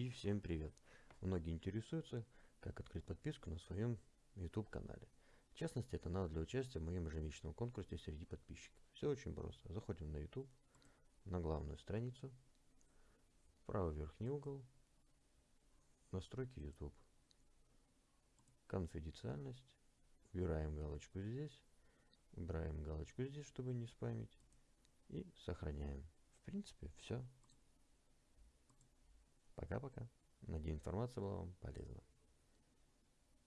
И всем привет! Многие интересуются, как открыть подписку на своем YouTube канале. В частности, это надо для участия в моем ежемесячном конкурсе среди подписчиков. Все очень просто. Заходим на YouTube, на главную страницу, правый верхний угол, настройки YouTube, конфиденциальность, убираем галочку здесь, убираем галочку здесь, чтобы не спамить, и сохраняем. В принципе, все. Пока-пока. Надеюсь, информация была вам полезна.